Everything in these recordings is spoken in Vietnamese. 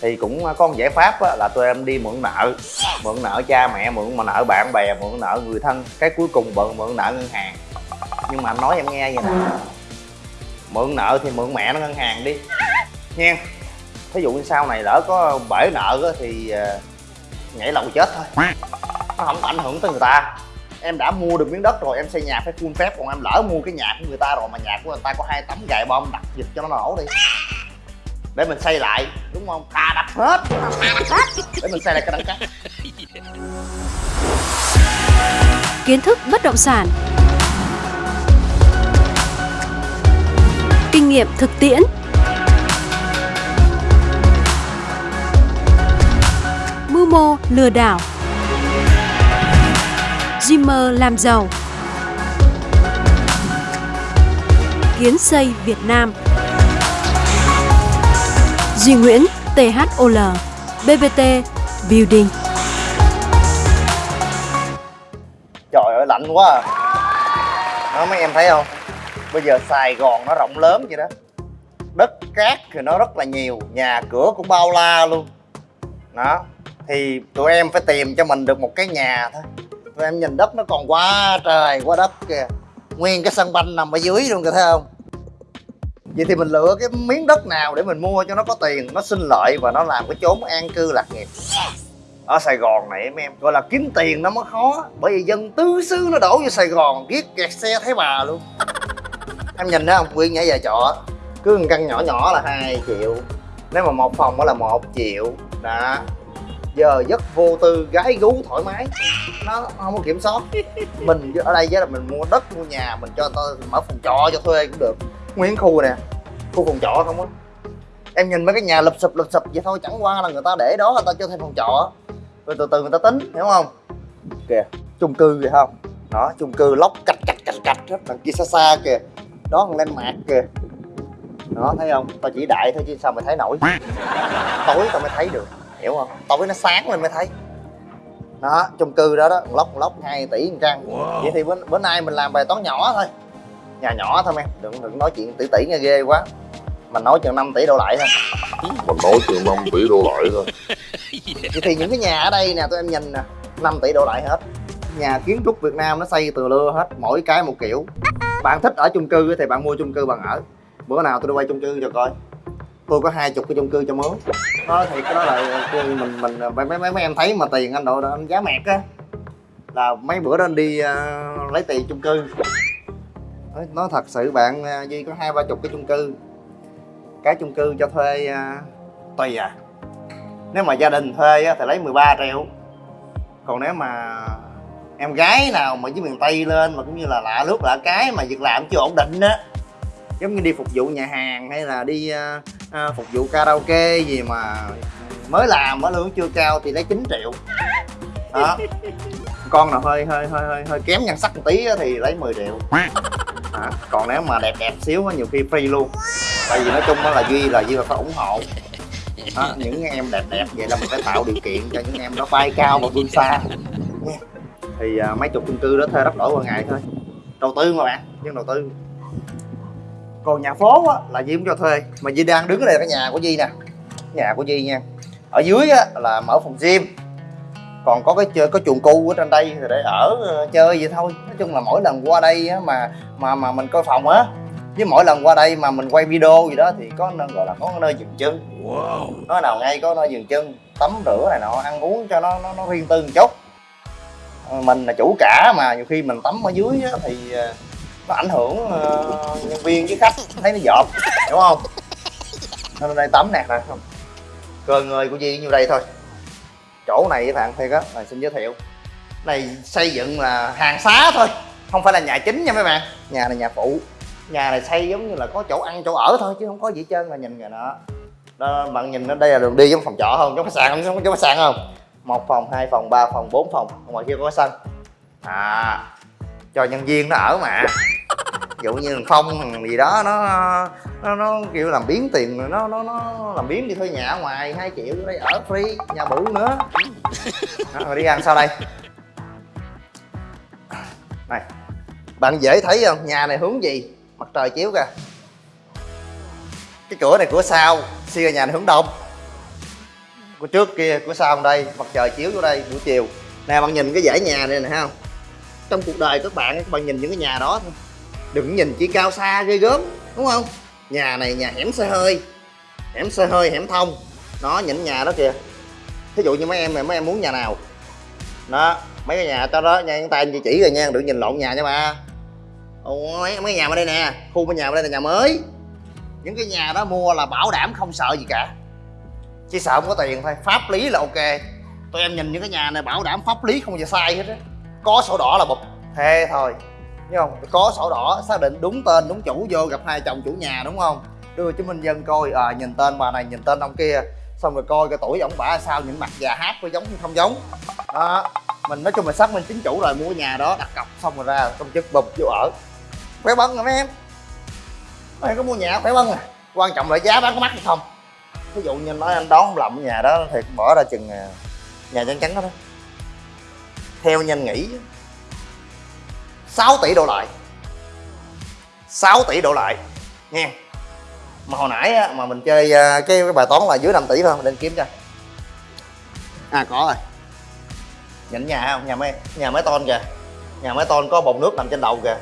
thì cũng à, có một giải pháp á, là tụi em đi mượn nợ. Mượn nợ cha mẹ mượn mà nợ bạn bè mượn nợ người thân. Cái cuối cùng bận mượn nợ ngân hàng. Nhưng mà anh nói em nghe vậy nè. Mượn nợ thì mượn mẹ nó ngân hàng đi. Nha. Thí dụ như sau này lỡ có bể nợ á, thì à, nhảy lầu chết thôi. Nó không ảnh hưởng tới người ta. Em đã mua được miếng đất rồi em xây nhà phải full phép còn em lỡ mua cái nhà của người ta rồi mà nhà của người ta có hai tấm gài bom đặt dịch cho nó nổ đi để mình xây lại đúng không? Thà đập hết. Để mình xây lại cái đằng khác kiến thức bất động sản. Kinh nghiệm thực tiễn. Mưu mô lừa đảo. Dreamer làm giàu. Kiến xây Việt Nam Duy Nguyễn THOL BBT Building. Trời ơi, lạnh quá à. đó, mấy em thấy không? Bây giờ sài gòn nó rộng lớn vậy đó. Đất cát thì nó rất là nhiều, nhà cửa cũng bao la luôn. Đó, thì tụi em phải tìm cho mình được một cái nhà thôi. Tụi em nhìn đất nó còn quá trời, quá đất kìa. Nguyên cái sân banh nằm ở dưới luôn, kìa, thấy không? Vậy thì mình lựa cái miếng đất nào để mình mua cho nó có tiền, nó sinh lợi và nó làm cái chốn an cư lạc nghiệp. Ở Sài Gòn này em em, gọi là kiếm tiền nó mới khó, bởi vì dân tứ xứ nó đổ vô Sài Gòn ghét kẹt xe thấy bà luôn. Em nhìn thấy không Quyên nhảy về trọ, cứ một căn nhỏ nhỏ là 2 triệu, nếu mà một phòng đó là một triệu, đó. Giờ giấc vô tư, gái gú thoải mái, nó không có kiểm soát. Mình ở đây với là mình mua đất, mua nhà, mình cho tôi mở phòng trọ cho thuê cũng được nguyên khu nè. Khu phòng trọ không á. Em nhìn mấy cái nhà lụp sụp lụp sụp vậy thôi chẳng qua là người ta để đó người ta cho thêm phòng trọ. Rồi từ từ người ta tính hiểu không? Kìa chung cư kìa không? Đó chung cư lóc cạch cạch cạch cạch hết đằng kia xa xa kìa. Đó còn lên mạc kìa. Đó thấy không? Tao chỉ đại thôi chứ sao mày thấy nổi? Tối tao mới thấy được hiểu không? Tối nó sáng lên mới thấy. Đó chung cư đó đó lóc lóc 2 tỷ một căn vậy thì bữa, bữa nay mình làm bài toán nhỏ thôi nhà nhỏ thôi em đừng đừng nói chuyện tỷ tỷ nghe ghê quá. Mình nói chừng 5 tỷ đổ lại thôi. Mình nói chừng 5 tỷ đô lại thôi. Vậy thì những cái nhà ở đây nè tụi em nhìn nè 5 tỷ đổ lại hết. Nhà kiến trúc Việt Nam nó xây từ lưa hết mỗi cái một kiểu. Bạn thích ở chung cư thì bạn mua chung cư bạn ở. Bữa nào tôi đi quay chung cư cho coi. Tôi có hai chục cái chung cư cho mướn. Đó thì cái đó là mình mình mấy mấy mấy em thấy mà tiền anh độ anh giá mẹt á. Là mấy bữa đó anh đi uh, lấy tiền chung cư nói, thật sự bạn à, duy có hai ba chục cái chung cư. Cái chung cư cho thuê uh, tùy à. Nếu mà gia đình thuê thì lấy 13 triệu. Còn nếu mà em gái nào mà dưới miền tây lên mà cũng như là lạ lướt lạ cái mà việc làm chưa ổn định á giống như đi phục vụ nhà hàng hay là đi uh, uh, phục vụ karaoke gì mà mới làm á lương chưa cao thì lấy 9 triệu. Đó. Con nào hơi hơi hơi hơi, hơi kém nhan sắc một tí thì lấy 10 triệu. à, còn nếu mà đẹp đẹp xíu á nhiều khi free luôn. Tại vì nói chung á là duy là duy là phải ủng hộ. Đó, những em đẹp đẹp vậy là mình phải tạo điều kiện cho những em nó bay cao và vươn xa. Thì à, mấy chục chung cư đó thuê đất đổi qua ngày thôi. Đầu tư mà bạn nhưng đầu tư. Còn nhà phố á là duy cũng cho thuê. Mà duy đang đứng ở đây là cái nhà của duy nè. Nhà của duy nha. Ở dưới á là mở phòng gym còn có cái chơi có chuồng cu ở trên đây thì để ở ờ, chơi vậy thôi. Nói chung là mỗi lần qua đây á, mà mà mà mình coi phòng á với mỗi lần qua đây mà mình quay video gì đó thì có nơi gọi là có nơi dừng chân. Wow. nó nào ngay có nơi dừng chân tắm rửa này nọ ăn uống cho nó nó, nó riêng tư một chút. Ờ, mình là chủ cả mà nhiều khi mình tắm ở dưới á, thì ờ, nó ảnh hưởng uh, nhân viên với khách thấy nó dọp đúng không? Nên đây tắm nè nè không? Cơ người của Di nhiêu đây thôi chỗ này với bạn thiệt á là xin giới thiệu. Này, xây dựng là hàng xá thôi, không phải là nhà chính nha mấy bạn. Nhà này nhà phụ. Nhà này xây giống như là có chỗ ăn, chỗ ở thôi, chứ không có gì trơn là nhìn rồi đó đó, bạn nhìn nó, đây là đường đi giống phòng trọ không? Giống khách sạn không? Giống khách sạn không? Một phòng, hai phòng, ba phòng, bốn phòng. Ngoài kia có sân à cho nhân viên nó ở mà dụ như thằng phong thằng gì đó nó nó, nó kiểu làm biến tiền nó nó nó làm biến đi thuê nhà ở ngoài 2 triệu ở đây ở free nhà bự nữa. Đó, rồi đi ăn sau đây. Này bạn dễ thấy không? Nhà này hướng gì? Mặt trời chiếu kìa. Cái cửa này cửa sau xưa nhà này hướng đông. Của trước kia của sau đây mặt trời chiếu vô đây buổi chiều. Nè bạn nhìn cái dãy nhà này nè không? Trong cuộc đời các bạn các bạn nhìn những cái nhà đó thôi đừng nhìn chỉ cao xa ghê gớm đúng không? Nhà này nhà hẻm xe hơi hẻm xe hơi hẻm thông. Nó những nhà đó kìa. Thí dụ như mấy em này mấy em muốn nhà nào? Đó mấy cái nhà cho đó nha tay anh chị chỉ rồi nha đừng nhìn lộn nhà nha ba Ồ, mấy mấy nhà ở đây nè khu bên nhà ở đây là nhà mới. Những cái nhà đó mua là bảo đảm không sợ gì cả. Chỉ sợ không có tiền thôi pháp lý là ok. Tụi em nhìn những cái nhà này bảo đảm pháp lý không bao giờ sai hết á. Có sổ đỏ là bụp. Thế thôi đúng không? Có sổ đỏ xác định đúng tên đúng chủ vô gặp hai chồng chủ nhà đúng không? Đưa chứng minh dân coi à, nhìn tên bà này nhìn tên ông kia xong rồi coi cái tuổi ổng bả sao những mặt già hát có giống hay không giống. Đó mình nói chung là xác minh chính chủ rồi mua cái nhà đó đặt cọc xong rồi ra công chức bụp vô ở. Khỏe bân rồi mấy em? Mấy em có mua nhà khỏe bân à? Quan trọng là giá bán có mắc hay không? Ví dụ như nói anh đón không lầm nhà đó thì bỏ ra chừng à, nhà trắng chắn đó đó. Theo nhanh nghĩ 6 tỷ đổ lại. 6 tỷ đổ lại. Nha mà hồi nãy á, mà mình chơi à, cái, cái bài toán là dưới 5 tỷ thôi mình nên kiếm cho. À có rồi. Nhìn nhà không? Nhà mấy nhà mấy ton kìa. Nhà mấy ton có bồn nước nằm trên đầu kìa.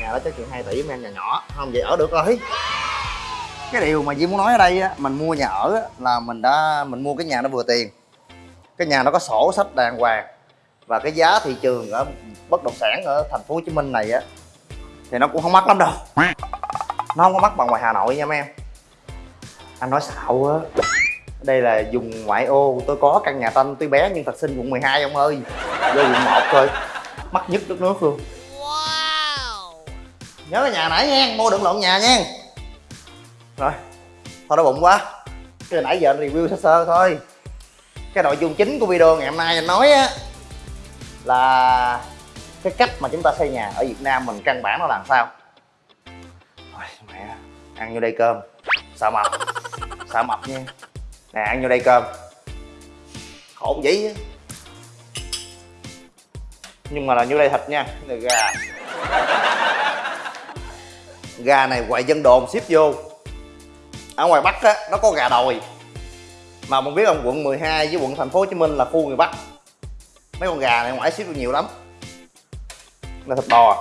Nhà đó chắc chuyện 2 tỷ mấy em nhà nhỏ. Không vậy ở được rồi. Cái điều mà Di muốn nói ở đây á mình mua nhà ở á, là mình đã mình mua cái nhà nó vừa tiền. Cái nhà nó có sổ sách đàng hoàng và cái giá thị trường ở bất động sản ở thành phố Hồ Chí Minh này á thì nó cũng không mắc lắm đâu. Nó không có mắc bằng ngoài Hà Nội nha mấy em. Anh nói xạo á đây là vùng ngoại ô tôi có căn nhà tranh tuy bé nhưng thật sinh quận 12 ông ơi. Vô quận 1 thôi mắc nhất đất nước luôn. Nhớ cái nhà nãy nha mua đừng lộn nhà nha. Rồi thôi đói bụng quá. Cái nãy giờ anh review sơ sơ thôi. Cái nội dung chính của video ngày hôm nay anh nói á là cái cách mà chúng ta xây nhà ở Việt Nam mình căn bản nó làm sao? Ôi, mẹ ăn vô đây cơm. Sợ mập? Sợ mập nha? Nè ăn vô đây cơm. Khổ dĩ nhưng mà là vô đây thịt nha là gà. Gà này quậy dân đồn ship vô. Ở ngoài bắc á nó có gà đồi. Mà mình biết không quận 12 với quận thành phố hồ chí minh là khu người bắc mấy con gà này ngoài ship được nhiều lắm. Là thịt bò à.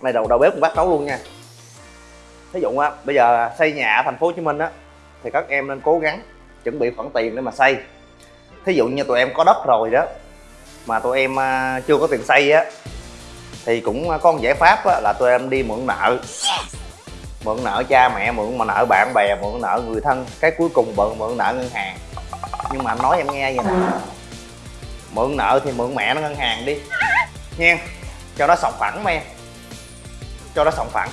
này đầu đầu bếp cũng bắt nấu luôn nha. Thí dụ á bây giờ xây nhà ở thành phố hồ chí minh á thì các em nên cố gắng chuẩn bị khoản tiền để mà xây. Thí dụ như tụi em có đất rồi đó mà tụi em à, chưa có tiền xây á thì cũng có một giải pháp á, là tụi em đi mượn nợ. Mượn nợ cha mẹ mượn mà nợ bạn bè mượn nợ người thân cái cuối cùng bận mượn nợ ngân hàng. Nhưng mà anh nói em nghe vậy nè mượn nợ thì mượn mẹ nó ngân hàng đi. Nha cho nó sòng phẳng em cho nó sòng phẳng.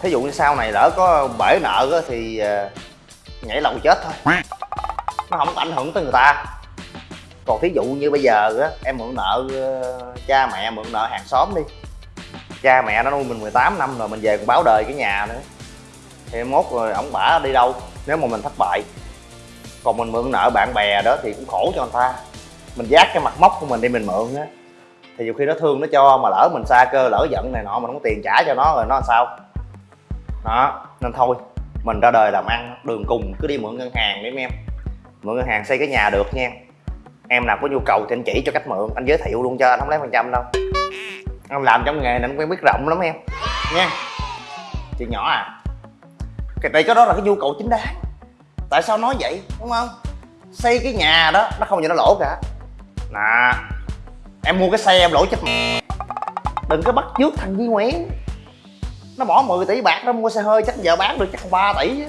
Thí dụ như sau này lỡ có bể nợ thì ờ, nhảy lầu chết thôi. Nó không có ảnh hưởng tới người ta. Còn thí dụ như bây giờ á, em mượn nợ ờ, cha mẹ, mượn nợ hàng xóm đi. Cha mẹ nó nuôi mình 18 năm rồi mình về còn báo đời cái nhà nữa. Thì mốt rồi ổng bả đi đâu, nếu mà mình thất bại. Còn mình mượn nợ bạn bè đó thì cũng khổ cho người ta mình giác cái mặt móc của mình đi, mình mượn á. Thì nhiều khi nó thương, nó cho mà lỡ mình xa cơ, lỡ giận này nọ, mình không có tiền trả cho nó rồi nó làm sao? Đó, nên thôi, mình ra đời làm ăn, đường cùng, cứ đi mượn ngân hàng đi, mấy em. Mượn ngân hàng xây cái nhà được nha. Em nào có nhu cầu thì anh chỉ cho cách mượn, anh giới thiệu luôn cho anh, không lấy phần trăm đâu. Anh làm trong nghề này anh quen biết rộng lắm em. Nha. Chuyện nhỏ à cái tại cái đó là cái nhu cầu chính đáng. Tại sao nói vậy, đúng không? Xây cái nhà đó, nó không gì nó lỗ cả nè, em mua cái xe em lỗi chết mẹ đừng có bắt trước thằng Duy Nguyễn. Nó bỏ 10 tỷ bạc nó mua xe hơi, chắc giờ bán được chắc 3 tỷ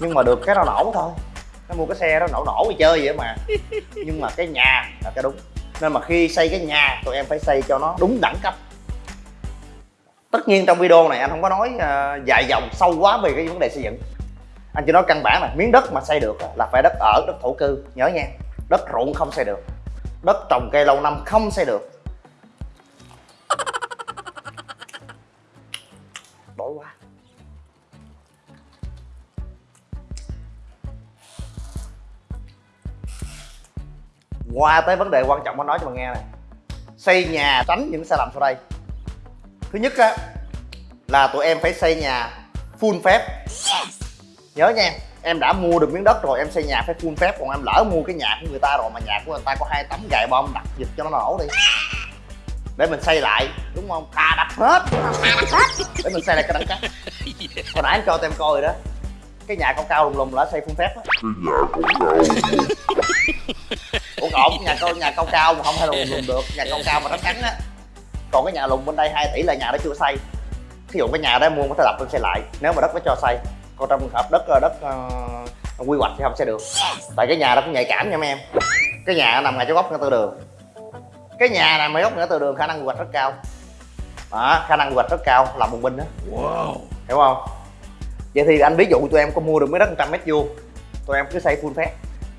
nhưng mà được cái nó nổ thôi. Nó mua cái xe đó nổ nổ đi chơi vậy mà. Nhưng mà cái nhà là cái đúng. Nên mà khi xây cái nhà, tụi em phải xây cho nó đúng đẳng cấp. Tất nhiên trong video này anh không có nói ờ, dài dòng sâu quá về cái vấn đề xây dựng. Anh chỉ nói căn bản là miếng đất mà xây được là phải đất ở, đất thổ cư. Nhớ nha, đất ruộng không xây được đất trồng cây lâu năm không xây được. Đói quá qua tới vấn đề quan trọng anh nói cho bạn nghe này. Xây nhà tránh những sai lầm sau đây. Thứ nhất á là tụi em phải xây nhà full phép. Nhớ nha em đã mua được miếng đất rồi em xây nhà phải full phép còn em lỡ mua cái nhà của người ta rồi mà nhà của người ta có hai tấm gài bom đặt dịch cho nó nổ đi. Để mình xây lại đúng không? Thà đặt hết. Để mình xây lại cái đẳng cấp hồi nãy anh cho tụi em coi rồi đó. Cái nhà cao cao lùng lùng là xây full phép á. Ủa còn nhà cao nhà cao cao mà không hay lùng lùng được. Nhà cao cao mà nó trắng á. Còn cái nhà lùng bên đây 2 tỷ là nhà đó chưa xây. Thí dụ cái nhà đó mua có thể lập lên xây lại. Nếu mà đất nó cho xây còn trong trường hợp đất đất uh, quy hoạch thì không xây được. Tại cái nhà đó cũng nhạy cảm nha mấy em. Cái nhà nằm ngay chỗ góc ngã tư đường. Cái nhà nằm ngay góc ngã tư đường khả năng quy hoạch rất cao. Đó, khả năng quy hoạch rất cao làm bùng binh đó. Wow. Hiểu không? Vậy thì anh ví dụ tụi em có mua được mấy đất 100 mét vuông tụi em cứ xây full phép.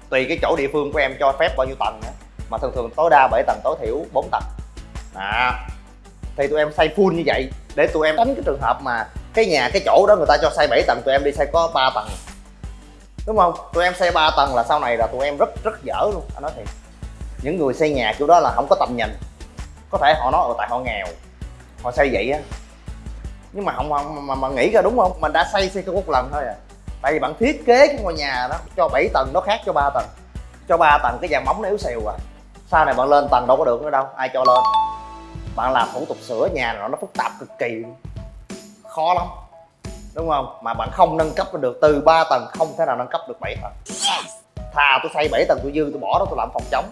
Tùy cái chỗ địa phương của em cho phép bao nhiêu tầng nữa mà thường thường tối đa 7 tầng tối thiểu 4 tầng. À, thì tụi em xây full như vậy để tụi em tránh cái trường hợp mà cái nhà cái chỗ đó người ta cho xây 7 tầng tụi em đi xây có 3 tầng. Đúng không? Tụi em xây 3 tầng là sau này là tụi em rất rất dở luôn anh nói thiệt. Những người xây nhà kiểu đó là không có tầm nhìn. Có thể họ nói ở tại họ nghèo họ xây vậy á. Nhưng mà không mà, mà, mà nghĩ ra đúng không? Mình đã xây xây cái một lần thôi à. Tại vì bạn thiết kế cái ngôi nhà đó cho 7 tầng nó khác cho 3 tầng. Cho 3 tầng cái dàn móng nó yếu xìu à. Sau này bạn lên tầng đâu có được nữa đâu ai cho lên. Bạn làm thủ tục sửa nhà nó phức tạp cực kỳ khó lắm. Đúng không? Mà bạn không nâng cấp được từ 3 tầng không thể nào nâng cấp được 7 tầng. Thà tôi xây 7 tầng tôi dư tôi bỏ đó tôi làm phòng chống.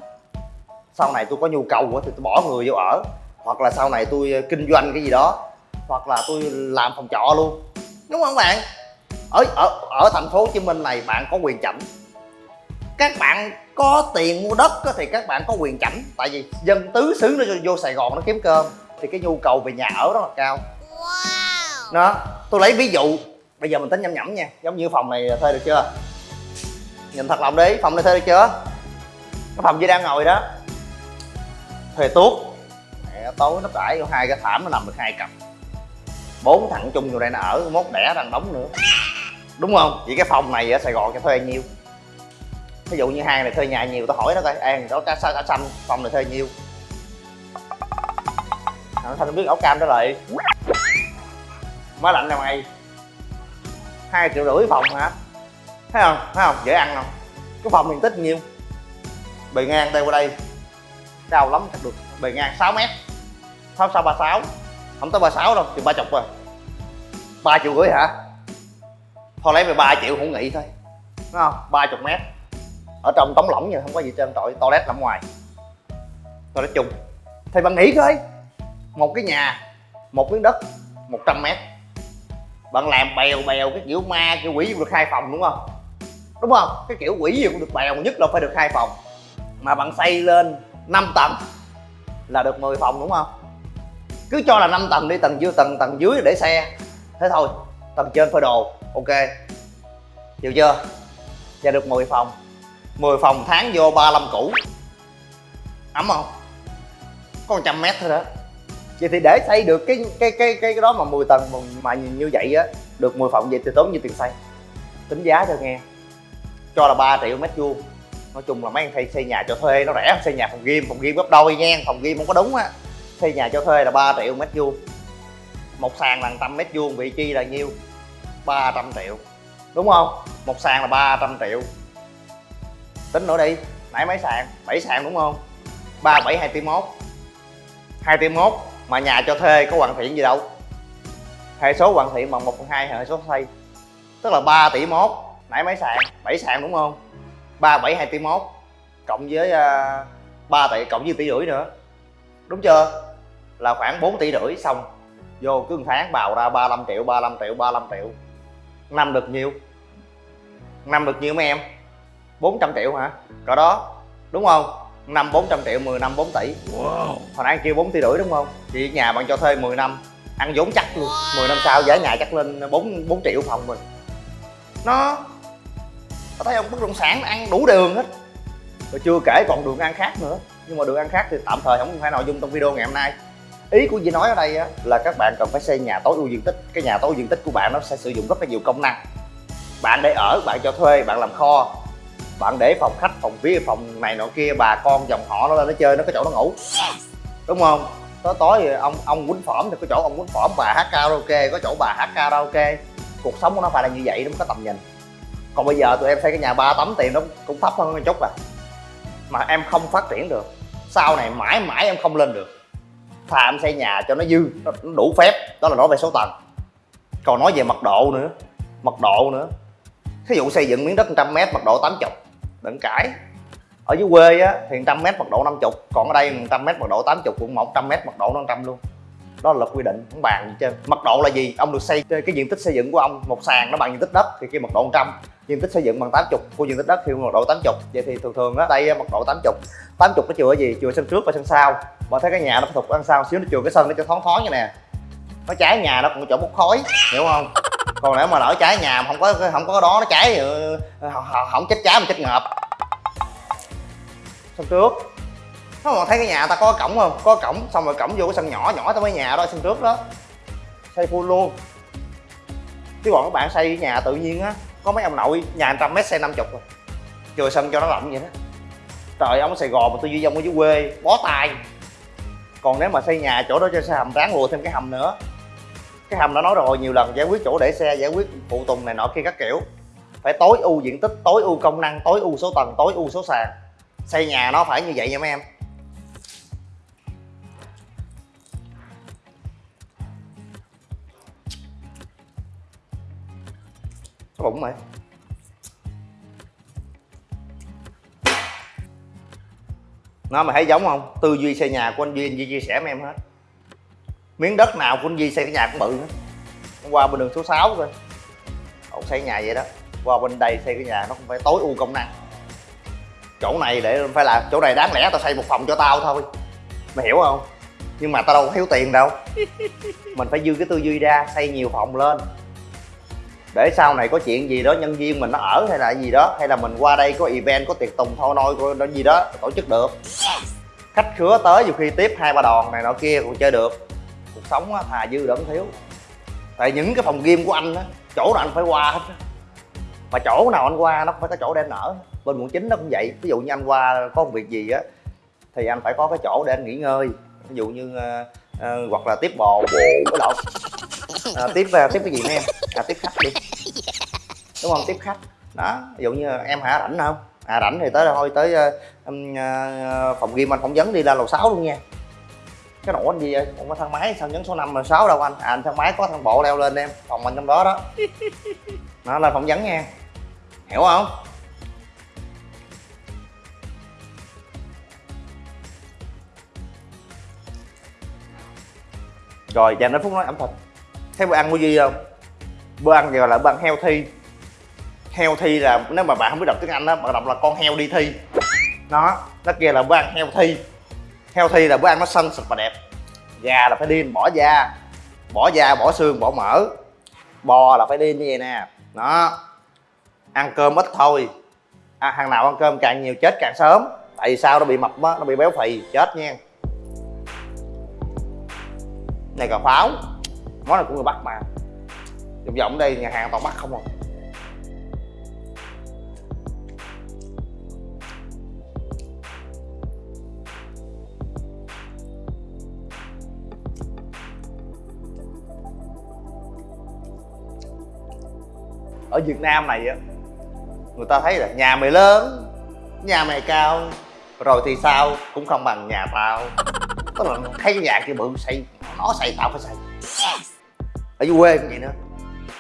Sau này tôi có nhu cầu quá thì tôi bỏ người vô ở. Hoặc là sau này tôi kinh doanh cái gì đó. Hoặc là tôi làm phòng trọ luôn. Đúng không bạn? Ở ở ở thành phố Hồ Chí Minh này bạn có quyền chảnh. Các bạn có tiền mua đất thì các bạn có quyền chảnh. Tại vì dân tứ xứ nó vô Sài Gòn nó kiếm cơm. Thì cái nhu cầu về nhà ở rất là cao đó, tôi lấy ví dụ. Bây giờ mình tính nhẩm nhẩm nha, giống như phòng này thuê được chưa? Nhìn thật lòng đi phòng này thuê được chưa? Cái phòng gì đang ngồi đó. Thuê tuốt. Mẹ, tối nó trải vô hai cái thảm, nó nằm được hai cặp. Bốn thằng chung vô đây nó ở, mốt đẻ thằng đóng nữa. Đúng không? Vậy cái phòng này ở sài gòn cho thuê nhiêu? Ví dụ như hàng này thuê nhà nhiều, tao hỏi nó coi. An đó, cá xa cá xanh, phòng này thuê nhiêu? Thằng thanh biết áo cam đó lại má lạnh nào mày. Hai triệu rưỡi phòng hả? Thấy không? Thấy không? Dễ ăn không? Cái phòng diện tích nhiêu? Bề ngang đây qua đây. Cao lắm, chắc được. Bề ngang 6 mét. Sáu sáu ba sáu. Không tới ba sáu đâu chừng ba chục rồi. Ba triệu rưỡi hả? Thôi lấy về ba triệu cũng nghĩ thôi. Đúng không? Ba chục mét. Ở trong tống lỏng như không có gì trên trọi. Toilet nằm ngoài. Toilet chung. Thì bạn nghĩ coi. Một cái nhà, một miếng đất 100 mét bạn làm bèo bèo, cái kiểu ma, kiểu quỷ gì cũng được khai phòng đúng không? Đúng không? Cái kiểu quỷ gì cũng được bèo, nhất là phải được khai phòng. Mà bạn xây lên 5 tầng là được 10 phòng đúng không? Cứ cho là 5 tầng đi, tầng dưới tầng tầng dưới để xe. Thế thôi, tầng trên phơi đồ, ok. Chịu chưa? Và được 10 phòng. 10 phòng tháng vô 35 củ. Ấm không? Có 100 mét thôi đó vậy thì để xây được cái cái cái cái, cái đó mà 10 tầng mà, mà nhìn như vậy á được 10 phòng vậy thì tốn nhiêu tiền xây? Tính giá cho nghe. Cho là 3 triệu mét vuông. Nói chung là mấy anh xây xây nhà cho thuê nó rẻ xây nhà phòng game phòng game gấp đôi nha phòng game không có đúng á. Xây nhà cho thuê là 3 triệu mét vuông. Một sàn là trăm mét vuông vị chi là nhiêu? 300 triệu. Đúng không? Một sàn là 300 triệu. Tính nữa đi. Nãy mấy sàn? 7 sàn đúng không? 3 7 2 tỷ 1 2 tỷ 1 mà nhà cho thuê có hoàn thiện gì đâu. Hệ số hoàn thiện bằng 1 phần 2 hệ số xây. Tức là 3 tỷ mốt. Nãy mấy sàn 7 sàn đúng không? 3 7 2 tỷ mốt. Cộng với à, uh, 3 tỷ cộng với tỷ rưỡi nữa. Đúng chưa? Là khoảng 4 tỷ rưỡi xong. Vô cứ một tháng bào ra 35 triệu 35 triệu 35 triệu. Năm được nhiêu? Năm được nhiêu mấy em? 400 triệu hả? Cỡ đó. Đúng không? Năm 400 triệu 10 năm 4 tỷ. Wow. Hồi nãy kêu 4 tỷ rưỡi đúng không? Thì nhà bạn cho thuê 10 năm ăn vốn chắc luôn. 10 năm sau giá nhà chắc lên 4 4 triệu phòng mình. Nó có thấy không? Bất động sản ăn đủ đường hết. Rồi chưa kể còn đường ăn khác nữa. Nhưng mà đường ăn khác thì tạm thời không phải nội dung trong video ngày hôm nay. Ý của Di nói ở đây á, là các bạn cần phải xây nhà tối ưu diện tích. Cái nhà tối ưu diện tích của bạn nó sẽ sử dụng rất là nhiều công năng. Bạn để ở bạn cho thuê bạn làm kho bạn để phòng khách, phòng phía, phòng này nọ kia, bà con dòng họ nó lên nó chơi, nó có chỗ nó ngủ. Đúng không? Tối tối thì ông ông quýnh phỏm thì có chỗ ông quýnh phỏm, bà hát karaoke, có chỗ bà hát karaoke. Cuộc sống của nó phải là như vậy nó mới có tầm nhìn. Còn bây giờ tụi em xây cái nhà ba tấm tiền nó cũng thấp hơn một chút à. Mà em không phát triển được. Sau này mãi mãi em không lên được. Thà em xây nhà cho nó dư, nó nó đủ phép, đó là nói về số tầng. Còn nói về mật độ nữa, mật độ nữa. Thí dụ xây dựng miếng đất 100 mét, mật độ 80 đừng cãi. Ở dưới quê á, thì 100 mét mật độ 50 còn ở đây 100 mét mật độ 80 cũng 100 mét mật độ 500 luôn. Đó là luật quy định, không bàn gì trên mật độ là gì? Ông được xây, cái diện tích xây dựng của ông, một sàn nó bằng diện tích đất, thì kia mật độ 100 diện tích xây dựng bằng 80 của diện tích đất thì mật độ 80 vậy thì thường thường á, đây mật độ 80 80 nó chừa cái gì? Chừa sân trước và sân sau. Mà thấy cái nhà nó phải thuộc ăn sau xíu, nó chừa cái sân nó cho thoáng thoáng như nè. Nó cháy, nhà nó cũng chỗ bốc khói, hiểu không? Còn nếu mà nở cháy nhà mà không có không có đó nó cháy thì ờ, không, chết cháy mà chết ngợp. Sân trước. Nó mà thấy cái nhà ta có cổng không? Có cổng xong rồi cổng vô cái sân nhỏ nhỏ tới mấy nhà đó sân trước đó. Xây full luôn. Chứ còn các bạn xây nhà tự nhiên á có mấy ông nội nhà trăm mét xây 50 rồi. Chừa sân cho nó rộng vậy đó. Trời ông ở sài gòn mà tôi duy ông ở dưới quê bó tay. Còn nếu mà xây nhà chỗ đó cho xây hầm ráng lùa thêm cái hầm nữa cái hầm đã nói rồi, nhiều lần giải quyết chỗ để xe, giải quyết phụ tùng này nọ kia các kiểu. Phải tối ưu diện tích, tối ưu công năng, tối ưu số tầng, tối ưu số sàn. Xây nhà nó phải như vậy nha mấy em. Cái bụng mày nó mà thấy giống không? Tư duy xây nhà của anh duy anh duy chia sẻ với em hết miếng đất nào của anh duy xây cái nhà cũng bự Hôm qua bên đường số 6 coi ông xây nhà vậy đó. Qua bên đây xây cái nhà nó cũng phải tối ưu công năng. Chỗ này để phải làm chỗ này đáng lẽ tao xây một phòng cho tao thôi. Mày hiểu không? Nhưng mà tao đâu có thiếu tiền đâu. Mình phải dư cái tư duy ra xây nhiều phòng lên. Để sau này có chuyện gì đó nhân viên mình nó ở hay là gì đó hay là mình qua đây có event có tiệc tùng thôi nôi có gì đó tổ chức được. Khách khứa tới nhiều khi tiếp hai ba đòn này nọ kia cũng chơi được sống á, thà dư đỡ thiếu. Tại những cái phòng game của anh á chỗ nào anh phải qua hết á. mà chỗ nào anh qua nó phải có chỗ để anh ở. Bên quận chín nó cũng vậy. Ví dụ như anh qua có một việc gì á thì anh phải có cái chỗ để anh nghỉ ngơi. Ví dụ như uh, uh, hoặc là tiếp bò bồ có lộn à, tiếp uh, tiếp cái gì nữa em? À, tiếp khách đi. Đúng không? Tiếp khách. Đó ví dụ như em hả rảnh không? À rảnh thì tới thôi tới uh, ừm, phòng game anh phỏng vấn đi ra lầu 6 luôn nha cái nổ anh gì vậy? Không có thang máy sao nhấn số 5 là 6 đâu anh? À anh thang máy có thang bộ leo lên em phòng anh trong đó đó. Nó lên phỏng vấn nha. Hiểu không? Rồi dành đến phút nói ẩm thực. Thấy bữa ăn của duy không? Bữa ăn gọi là bữa ăn heo thi heo thi là nếu mà bạn không biết đọc tiếng anh đó bạn đọc là con heo đi thi. Nó nó kia là bữa ăn heo thi heo thi là bữa ăn nó săn sạch và đẹp. Gà là phải điên bỏ da. Bỏ da bỏ xương bỏ mỡ. Bò là phải điên như vậy nè. Đó. Ăn cơm ít thôi. À, hàng nào ăn cơm càng nhiều chết càng sớm. Tại vì sao? Nó bị mập á nó bị béo phì chết nha. Này cà pháo. Món này của người bắc mà. Vòng vòng đây nhà hàng toàn bắc không à. Ở Việt Nam này á người ta thấy là nhà mày lớn nhà mày cao rồi thì sao? Cũng không bằng nhà tao. Tức là thấy cái nhà kia bự xây nó xây tao phải xây. Ở dưới quê cũng vậy nữa.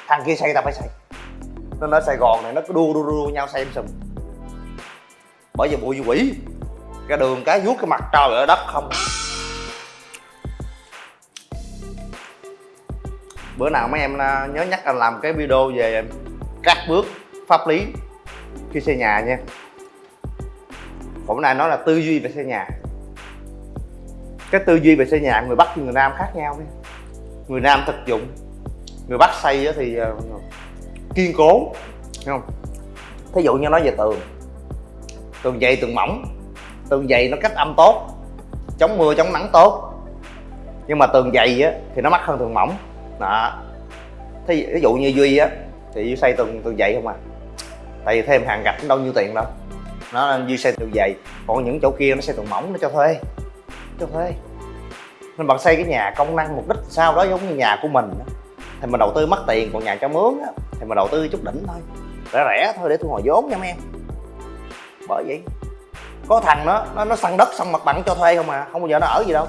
Thằng kia xây tao phải xây. Nên ở Sài Gòn này nó cứ đua đua đua nhau xây em sùm. Bởi vì bụi quỷ ra đường cái vuốt cái mặt trời ở đất không. Bữa nào mấy em à, nhớ nhắc anh làm cái video về các bước pháp lý khi xây nhà nha. Hôm nay nói là tư duy về xây nhà. Cái tư duy về xây nhà người bắc và người nam khác nhau nha. Người nam thực dụng, người bắc xây thì ờ, kiên cố, hiểu không? Thí dụ như nói về tường. Tường dày, tường mỏng. Tường dày nó cách âm tốt, chống mưa, chống nắng tốt. Nhưng mà tường dày á thì nó mắc hơn tường mỏng. Đó. Thí dụ như duy á thì dưới xây tường tường dày không à? Tại vì thêm hàng gạch cũng đâu nhiêu tiền đâu. Nó nên duy xây tường dày còn những chỗ kia nó xây tường mỏng nó cho thuê cho thuê. Nên bạn xây cái nhà công năng mục đích sao đó giống như nhà của mình thì mình đầu tư mất tiền còn nhà cho mướn á, thì mình đầu tư chút đỉnh thôi. Rẻ rẻ thôi để thu hồi vốn nha mấy em bởi vậy có thằng nó nó nó săn đất xong mặt bằng cho thuê không à không bao giờ nó ở gì đâu.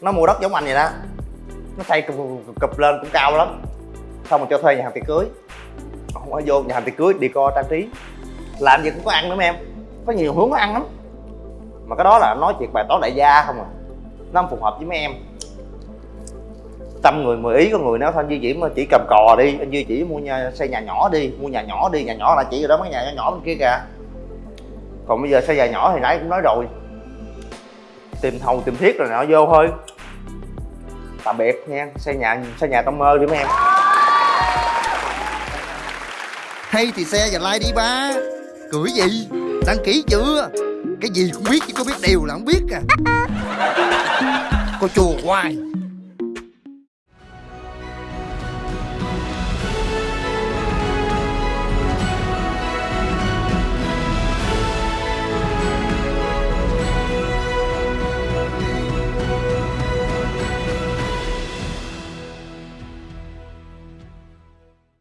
Nó mua đất giống anh vậy đó. Nó xây cụp, cụp lên cũng cao lắm. Xong rồi cho thuê nhà hàng tiệc cưới không có vô nhà hàng tiệc cưới đi co trang trí. Làm gì cũng có ăn nữa em. Có nhiều hướng có ăn lắm. Mà cái đó là nói chuyện bài toán đại gia không à. Nó không phù hợp với mấy em. Tâm người mười ý có người nếu thôi, anh Duy chỉ mà chỉ cầm cò đi. Anh Duy chỉ mua nhà, xây nhà nhỏ đi, mua nhà nhỏ đi. Nhà nhỏ là chỉ rồi đó, mấy nhà nhỏ nhỏ bên kia kìa. Còn bây giờ xây nhà nhỏ thì nãy cũng nói rồi. Tìm thầu, tìm thiết rồi nọ vô thôi. Tạm biệt nha, xây nhà xây nhà tâm mơ đi mấy em hay thì xe và like đi, ba. Cười gì? Đăng ký chưa? Cái gì cũng biết, chứ có biết điều là không biết à. Cô chùa hoài.